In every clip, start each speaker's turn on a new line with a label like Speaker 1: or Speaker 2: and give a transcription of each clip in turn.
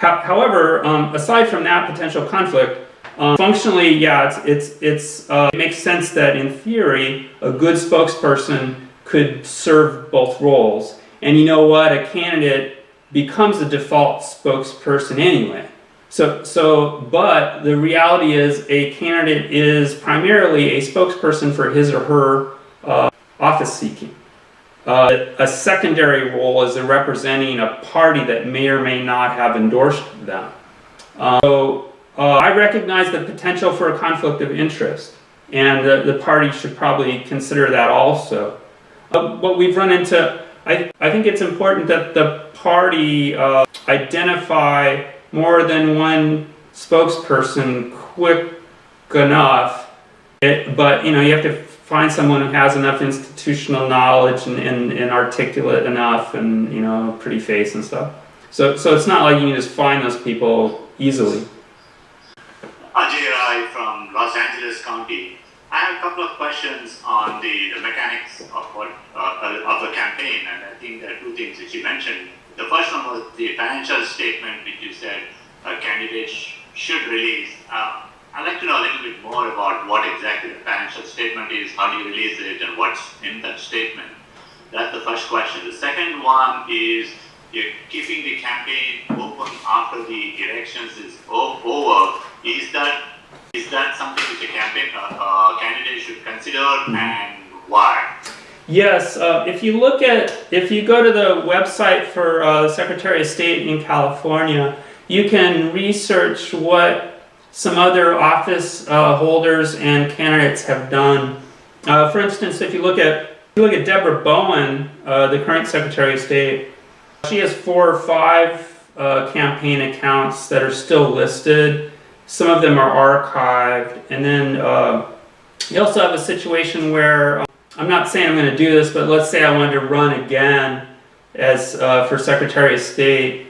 Speaker 1: However, um, aside from that potential conflict, um, functionally, yeah, it's, it's, it's, uh, it makes sense that in theory, a good spokesperson could serve both roles. And you know what? A candidate becomes a default spokesperson anyway. So, so, but the reality is a candidate is primarily a spokesperson for his or her uh, office seeking. Uh, a secondary role is representing a party that may or may not have endorsed them. Uh, so uh, I recognize the potential for a conflict of interest and the, the party should probably consider that also. what we've run into, I, I think it's important that the party uh, identify more than one spokesperson quick enough. It, but you know, you have to find someone who has enough institutional knowledge and, and, and articulate enough and you know, pretty face and stuff. So, so it's not like you can just find those people easily.
Speaker 2: Ajay Rai from Los Angeles County. I have a couple of questions on the, the mechanics of what uh, of the campaign, and I think there are two things that you mentioned. The first one was the financial statement, which you said a candidate sh should release. Uh, I'd like to know a little bit more about what exactly the financial statement is, how do you release it, and what's in that statement. That's the first question. The second one is you're keeping the campaign open after the elections is over. Is that is that something which a campaign uh, uh, candidate should consider, and why?
Speaker 1: Yes, uh, if you look at, if you go to the website for uh, Secretary of State in California, you can research what some other office uh, holders and candidates have done. Uh, for instance, if you look at you look at Deborah Bowen, uh, the current Secretary of State, she has four or five uh, campaign accounts that are still listed. Some of them are archived, and then uh, you also have a situation where I'm not saying I'm going to do this, but let's say I wanted to run again as uh, for Secretary of State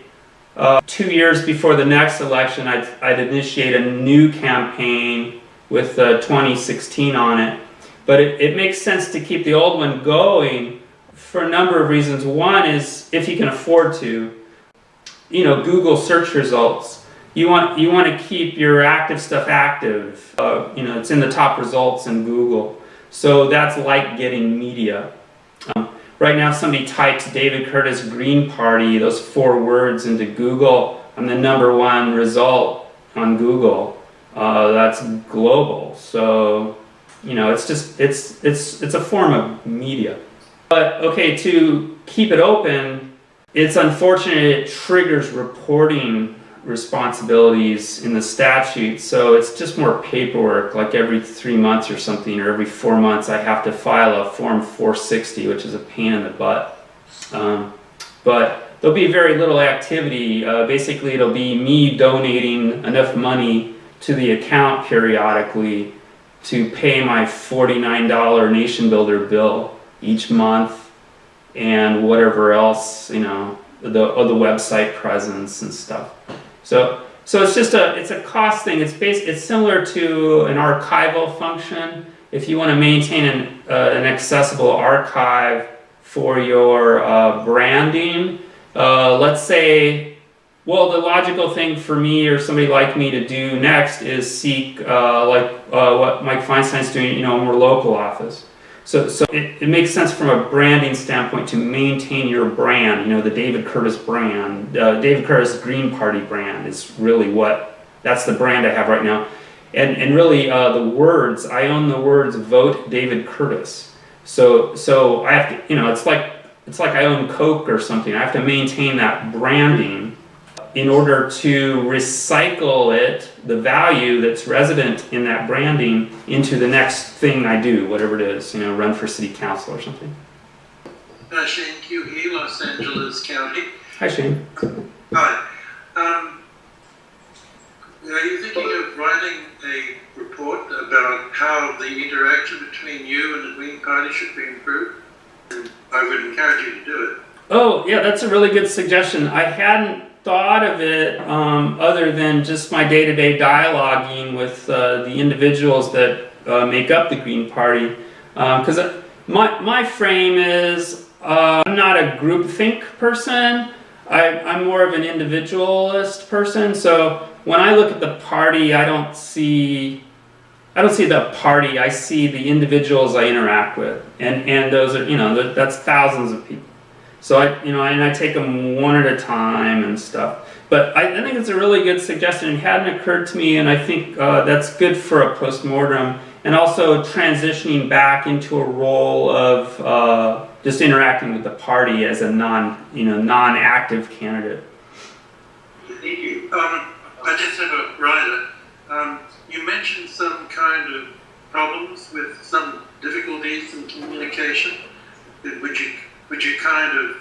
Speaker 1: uh, two years before the next election, I'd, I'd initiate a new campaign with uh, 2016 on it. But it, it makes sense to keep the old one going for a number of reasons. One is if you can afford to, you know, Google search results. You want, you want to keep your active stuff active. Uh, you know, it's in the top results in Google. So that's like getting media. Um, Right now somebody types David Curtis Green Party, those four words into Google, I'm the number one result on Google. Uh, that's global. So, you know, it's just, it's, it's, it's a form of media. But, okay, to keep it open, it's unfortunate it triggers reporting responsibilities in the statute so it's just more paperwork like every three months or something or every four months I have to file a form 460 which is a pain in the butt. Um, but there'll be very little activity. Uh, basically it'll be me donating enough money to the account periodically to pay my $49 NationBuilder bill each month and whatever else you know the, the website presence and stuff so, so it's just a, it's a cost thing. It's based, it's similar to an archival function. If you want to maintain an, uh, an accessible archive for your uh, branding, uh, let's say, well, the logical thing for me or somebody like me to do next is seek, uh, like uh, what Mike Feinstein's doing, you know, a more local office. So, so it, it makes sense from a branding standpoint to maintain your brand, you know, the David Curtis brand. Uh, David Curtis Green Party brand is really what, that's the brand I have right now. And, and really uh, the words, I own the words vote David Curtis. So, so I have to, you know, it's like, it's like I own Coke or something. I have to maintain that branding in order to recycle it, the value that's resident in that branding, into the next thing I do, whatever it is, you know, run for city council or something.
Speaker 3: Uh, Shane Q. Los Angeles County.
Speaker 1: Hi, Shane.
Speaker 3: Hi. Um, are you thinking of writing a report about how the interaction between you and the Green Party should be improved? I would encourage you to do it.
Speaker 1: Oh, yeah, that's a really good suggestion. I hadn't thought of it um, other than just my day-to-day -day dialoguing with uh, the individuals that uh, make up the Green Party. Because um, my, my frame is, uh, I'm not a groupthink person. I, I'm more of an individualist person, so when I look at the party, I don't see, I don't see the party. I see the individuals I interact with, and and those are you know that's thousands of people. So I you know and I take them one at a time and stuff. But I, I think it's a really good suggestion. It hadn't occurred to me, and I think uh, that's good for a postmortem, and also transitioning back into a role of uh, just interacting with the party as a non you know non-active candidate.
Speaker 3: Thank you. Um, I just have a writer. Um, you mentioned some kind of problems with some difficulties in communication. Would you would you kind of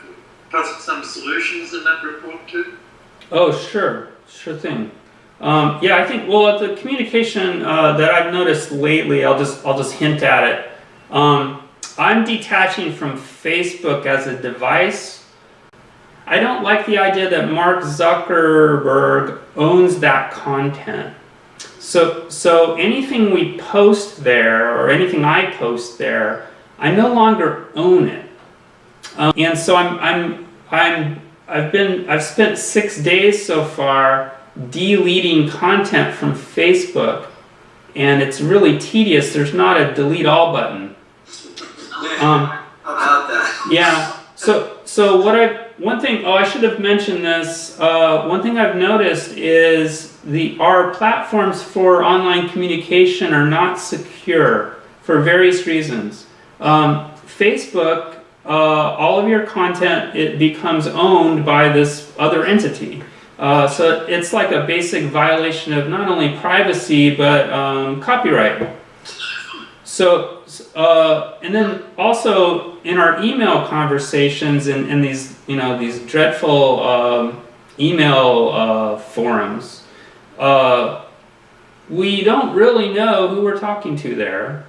Speaker 3: posit some solutions in that report too?
Speaker 1: Oh, sure, sure thing. Um, yeah, I think well, the communication uh, that I've noticed lately, I'll just I'll just hint at it. Um, I'm detaching from Facebook as a device. I don't like the idea that Mark Zuckerberg owns that content. So so anything we post there or anything I post there, I no longer own it. Um, and so I'm I'm I'm I've been I've spent six days so far deleting content from Facebook, and it's really tedious. There's not a delete all button. Um, yeah. So so what I one thing oh I should have mentioned this. Uh, one thing I've noticed is the our platforms for online communication are not secure for various reasons. Um, Facebook, uh, all of your content it becomes owned by this other entity. Uh, so it's like a basic violation of not only privacy but um, copyright. So, uh, and then also in our email conversations and, these, you know, these dreadful um, email uh, forums, uh, we don't really know who we're talking to there.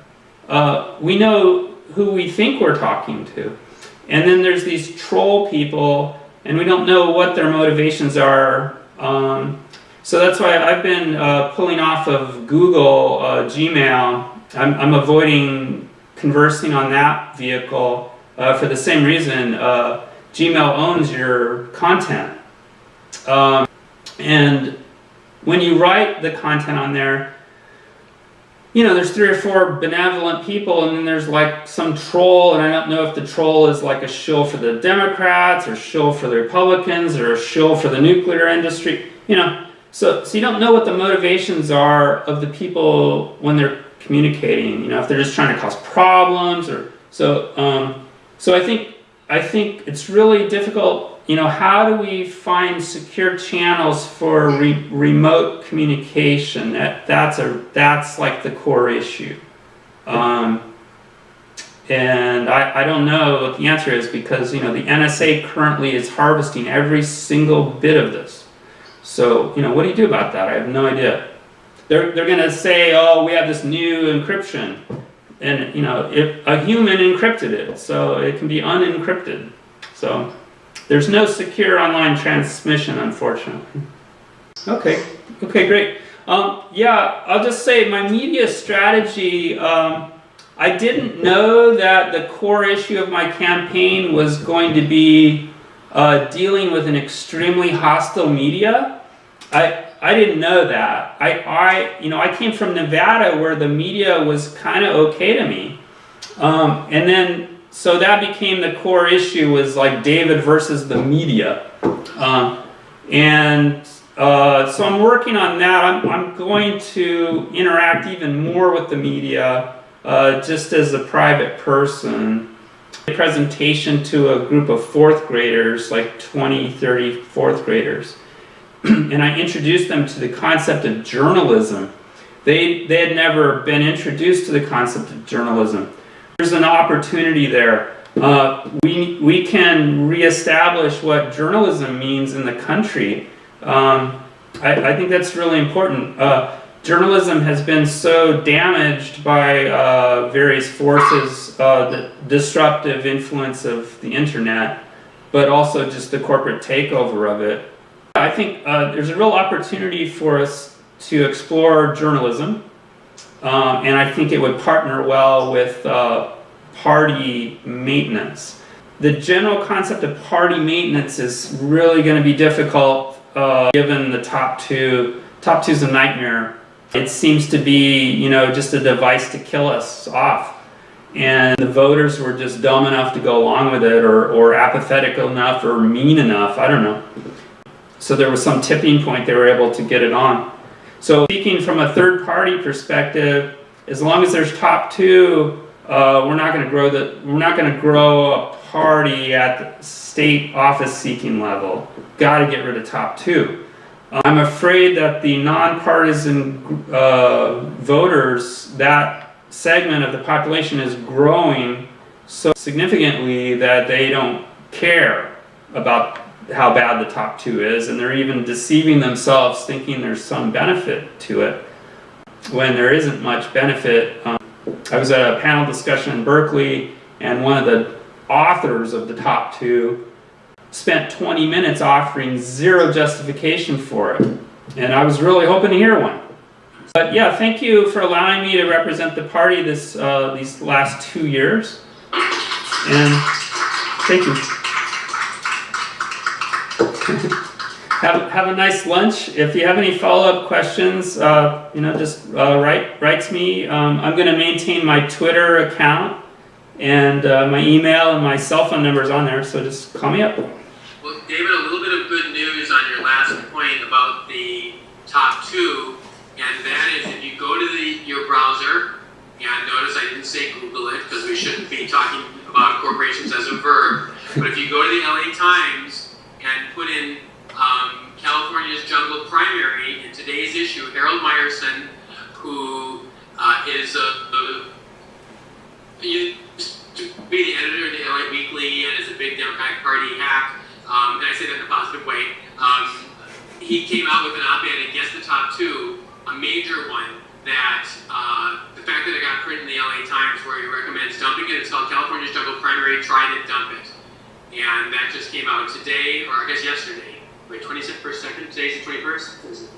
Speaker 1: Uh, we know who we think we're talking to. And then there's these troll people, and we don't know what their motivations are. Um, so that's why I've been uh, pulling off of Google uh, Gmail. I'm, I'm avoiding conversing on that vehicle uh, for the same reason. Uh, Gmail owns your content. Um, and when you write the content on there, you know, there's three or four benevolent people, and then there's like some troll, and I don't know if the troll is like a shill for the Democrats, or shill for the Republicans, or a shill for the nuclear industry. You know, so so you don't know what the motivations are of the people when they're communicating. You know, if they're just trying to cause problems, or so. Um, so I think I think it's really difficult. You know, how do we find secure channels for re- remote communication? That that's a that's like the core issue. Um, and I, I don't know what the answer is because you know the NSA currently is harvesting every single bit of this. So you know what do you do about that? I have no idea. They're they're gonna say, oh, we have this new encryption, and you know if a human encrypted it, so it can be unencrypted. So there's no secure online transmission, unfortunately. Okay, okay, great. Um, yeah, I'll just say my media strategy. Um, I didn't know that the core issue of my campaign was going to be uh, dealing with an extremely hostile media. I I didn't know that. I I you know I came from Nevada where the media was kind of okay to me, um, and then so that became the core issue was like David versus the media, um, and uh, so I'm working on that. I'm, I'm going to interact even more with the media uh, just as a private person. A presentation to a group of fourth graders, like 20, 30 fourth graders, and I introduced them to the concept of journalism. They, they had never been introduced to the concept of journalism. There's an opportunity there. Uh, we, we can reestablish what journalism means in the country. Um, I, I, think that's really important. Uh, journalism has been so damaged by uh, various forces, uh, the disruptive influence of the internet, but also just the corporate takeover of it. I think uh, there's a real opportunity for us to explore journalism, um, and I think it would partner well with uh, party maintenance. the general concept of party maintenance is really going to be difficult uh, given the top two. Top two's a nightmare. It seems to be, you know, just a device to kill us off. And the voters were just dumb enough to go along with it, or, or apathetic enough, or mean enough. I don't know. So there was some tipping point they were able to get it on. So speaking from a third party perspective, as long as there's top two, uh, we're not going to grow the we're not going to grow a party at the state office seeking level. Got to get rid of top two. I'm afraid that the nonpartisan uh, voters, that segment of the population is growing so significantly that they don't care about how bad the top two is, and they're even deceiving themselves thinking there's some benefit to it when there isn't much benefit. Um, I was at a panel discussion in Berkeley, and one of the authors of the top two spent 20 minutes offering zero justification for it. And I was really hoping to hear one. But yeah, thank you for allowing me to represent the party this uh, these last two years. And thank you. Have, have a nice lunch. If you have any follow-up questions, uh, you know, just uh, write write to me. Um, I'm going to maintain my Twitter account and uh, my email and my cell phone number is on there. So just call me up.
Speaker 4: Well, David, a little bit of good news on your last point about the top two, and that is if you go to the your browser, and notice I didn't say Google it because we shouldn't be talking about corporations as a verb, but if you go to the LA Times and put in um, California's jungle primary in today's issue, Harold Meyerson, who uh, is a, a used to be the editor of the LA Weekly and is a big Democratic Party hack, um, and I say that in a positive way. Um, he came out with an op-ed against the top two, a major one that uh, the fact that it got printed in the LA Times where he recommends dumping it. It's called California's Jungle Primary. Try to dump it, and that just came out today, or I guess yesterday. Wait, 26th per second. Today's the 21st.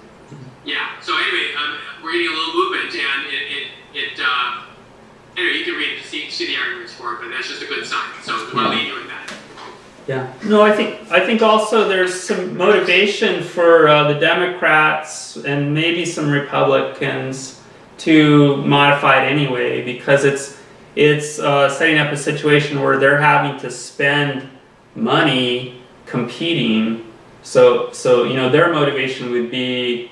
Speaker 4: Yeah. So anyway, um, we're getting a little movement, and it it, it uh, anyway you can read it to see, see the arguments for it, but that's just a good sign. So we want to leave you with that.
Speaker 1: Yeah. No, I think I think also there's some motivation for uh, the Democrats and maybe some Republicans to modify it anyway because it's it's uh, setting up a situation where they're having to spend money competing. So so you know their motivation would be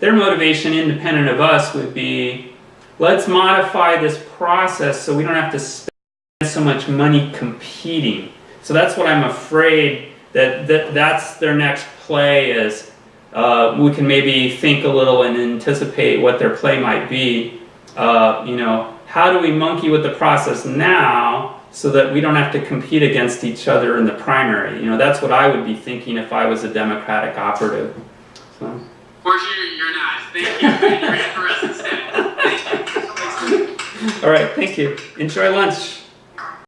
Speaker 1: their motivation independent of us would be let's modify this process so we don't have to spend so much money competing. So that's what I'm afraid that, that that's their next play is uh, we can maybe think a little and anticipate what their play might be. Uh, you know, how do we monkey with the process now so that we don't have to compete against each other in the primary? You know, that's what I would be thinking if I was a Democratic operative. So.
Speaker 4: Fortunately, you're not. Thank you. You ran for us instead. Thank you.
Speaker 1: All right, thank you. Enjoy lunch.